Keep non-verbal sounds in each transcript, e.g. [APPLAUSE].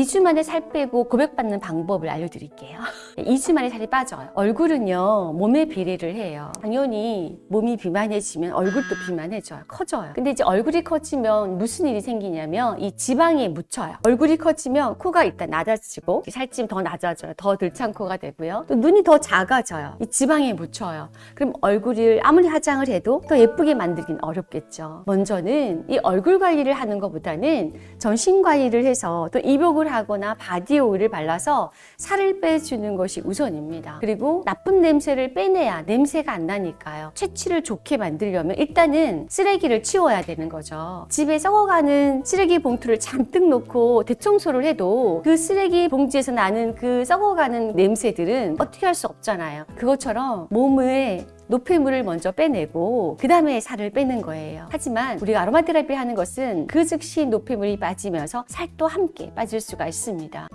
2주 만에 살 빼고 고백받는 방법을 알려드릴게요. [LAUGHS] 2주 만에 살이 빠져요. 얼굴은요, 몸에 비례를 해요. 당연히 몸이 비만해지면 얼굴도 비만해져요. 커져요. 근데 이제 얼굴이 커지면 무슨 일이 생기냐면 이 지방에 묻혀요. 얼굴이 커지면 코가 일단 낮아지고 살찌면 더 낮아져요. 더 들창 코가 되고요. 또 눈이 더 작아져요. 이 지방에 묻혀요. 그럼 얼굴을 아무리 화장을 해도 더 예쁘게 만들긴 어렵겠죠. 먼저는 이 얼굴 관리를 하는 것보다는 전신 관리를 해서 또 입욕을 하거나 body oil을 발라서 살을 빼주는 것이 우선입니다. 그리고 나쁜 냄새를 빼내야 냄새가 안 나니까요. 체취를 좋게 만들려면 일단은 쓰레기를 치워야 되는 거죠. 집에 썩어가는 쓰레기 봉투를 잔뜩 놓고 대청소를 해도 그 쓰레기 봉지에서 나는 그 썩어가는 냄새들은 어떻게 할 수 없잖아요. 그것처럼 몸에 노폐물을 먼저 빼내고 그 다음에 살을 빼는 거예요. 하지만 우리가 아로마 테라피 하는 것은 그 즉시 노폐물이 빠지면서 살도 함께 빠질 수가 있습니다.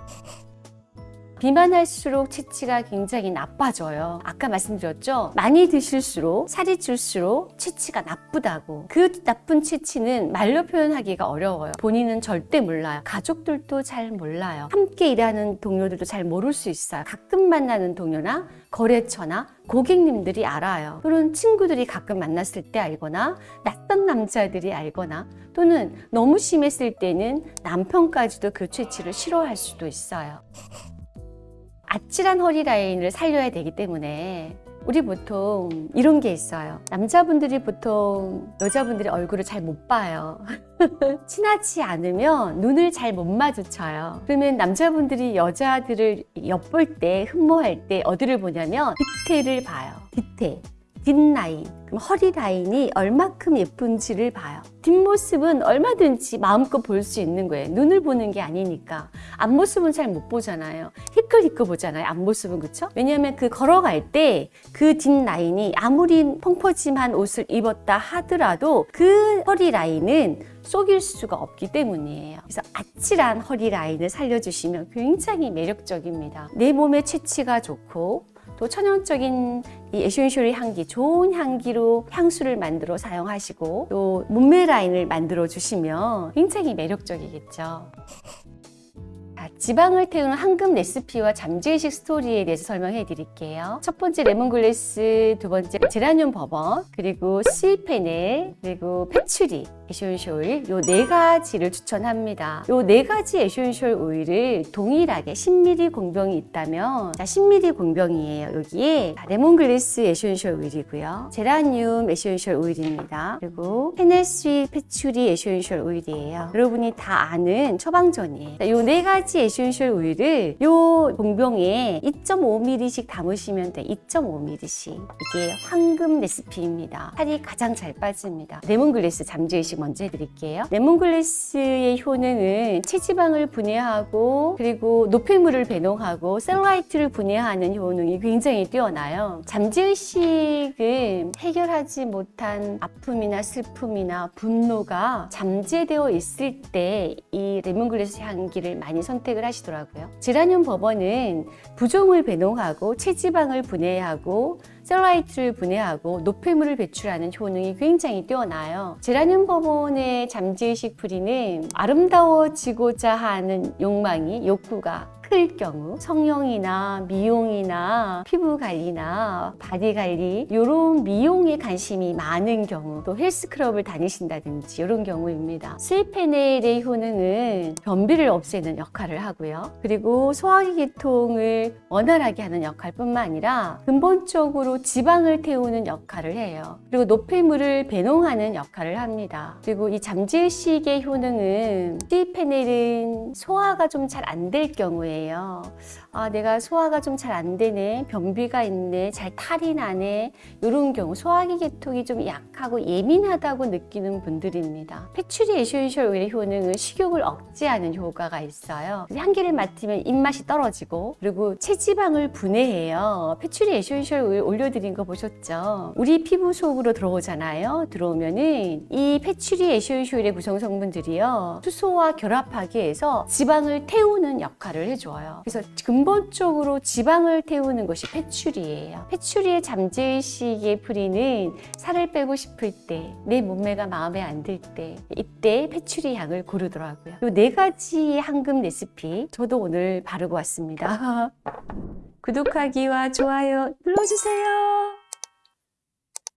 비만할수록 체취가 굉장히 나빠져요. 아까 말씀드렸죠? 많이 드실수록 살이 찔수록 체취가 나쁘다고. 그 나쁜 체취는 말로 표현하기가 어려워요. 본인은 절대 몰라요. 가족들도 잘 몰라요. 함께 일하는 동료들도 잘 모를 수 있어요. 가끔 만나는 동료나 거래처나 고객님들이 알아요. 또는 친구들이 가끔 만났을 때 알거나 낯선 남자들이 알거나 또는 너무 심했을 때는 남편까지도 그 체취를 싫어할 수도 있어요. 아찔한 허리 라인을 살려야 되기 때문에 우리 보통 이런 게 있어요. 남자분들이 보통 여자분들의 얼굴을 잘 못 봐요. [LAUGHS] 친하지 않으면 눈을 잘 못 마주쳐요. 그러면 남자분들이 여자들을 엿볼 때, 흠모할 때 어디를 보냐면 디테일을 봐요. 디테일. 뒷라인, 그럼 허리 라인이 얼마큼 예쁜지를 봐요. 뒷모습은 얼마든지 마음껏 볼 수 있는 거예요. 눈을 보는 게 아니니까. 앞모습은 잘 못 보잖아요. 희끌희끌 보잖아요. 앞모습은 그쵸? 왜냐하면 그 걸어갈 때 그 뒷라인이 아무리 펑퍼짐한 옷을 입었다 하더라도 그 허리 라인은 속일 수가 없기 때문이에요. 그래서 아찔한 허리 라인을 살려주시면 굉장히 매력적입니다. 내 몸의 채취가 좋고 또 천연적인 이 essential의 향기, 좋은 향기로 향수를 만들어 사용하시고 또 몸매 라인을 만들어 주시면 굉장히 매력적이겠죠. 자, 지방을 태우는 황금 레시피와 잠재의식 스토리에 대해서 설명해 드릴게요. 첫 번째 레몬글래스, 두 번째 제라늄 버번, 그리고 sweet fennel, 그리고 patchouli, essential oil 요 네 가지를 추천합니다. 요 네 가지 essential oil을 동일하게 10ml 공병이 있다면 자 10ml 공병이에요. 여기에 lemongrass essential oil이고요. 제라늄 essential oil입니다. 그리고 fennel sweet patchouli essential oil이에요. 여러분이 다 아는 처방전이에요. 요 네 가지 essential oil을 요 공병에 2.5ml씩 담으시면 돼. 2.5ml씩. 이게 황금 레시피입니다. 살이 가장 잘 빠집니다. 레몬글래스 잠재의식 먼저 해드릴게요. lemongrass의 효능은 체지방을 분해하고 그리고 노폐물을 배농하고 cellulite를 분해하는 효능이 굉장히 뛰어나요. 잠재의식은 해결하지 못한 아픔이나 슬픔이나 분노가 잠재되어 있을 때 이 레몬글래스 향기를 많이 선택을 하시더라고요. 제라늄 버번은 부종을 배농하고 체지방을 분해하고 cellulite를 분해하고 노폐물을 배출하는 효능이 굉장히 뛰어나요. 제라늄 bourbon의 잠재의식 뿌리는 아름다워지고자 하는 욕망이 욕구가 클 경우 성형이나 미용이나 피부 관리나 body 관리 이런 미용에 관심이 많은 경우 또 헬스클럽을 다니신다든지 이런 경우입니다. sweet fennel의 효능은 변비를 없애는 역할을 하고요. 그리고 소화기 계통을 원활하게 하는 역할뿐만 아니라 근본적으로 지방을 태우는 역할을 해요. 그리고 노폐물을 배농하는 역할을 합니다. 그리고 이 잠재의식의 효능은 sweet fennel은 소화가 좀 잘 안 될 경우에 예요 아, 내가 소화가 좀 잘 안 되네, 변비가 있네, 잘 탈이 나네 이런 경우 소화기 계통이 좀 약하고 예민하다고 느끼는 분들입니다. patchouli essential oil의 효능은 식욕을 억제하는 효과가 있어요. 향기를 맡으면 입맛이 떨어지고 그리고 체지방을 분해해요. patchouli essential oil 올려드린 거 보셨죠? 우리 피부 속으로 들어오잖아요. 들어오면은 이 patchouli essential oil의 구성 성분들이요. 수소와 결합하기 위해서 지방을 태우는 역할을 해줘요. 좋아요. 그래서 근본적으로 지방을 태우는 것이 페츄리예요. 페츄리의 잠재의식의 뿌리는 살을 빼고 싶을 때, 내 몸매가 마음에 안 들 때, 이때 페츄리 향을 고르더라고요. 이 네 가지 황금 레시피 저도 오늘 바르고 왔습니다. [LAUGHS] 구독하기와 좋아요 눌러주세요.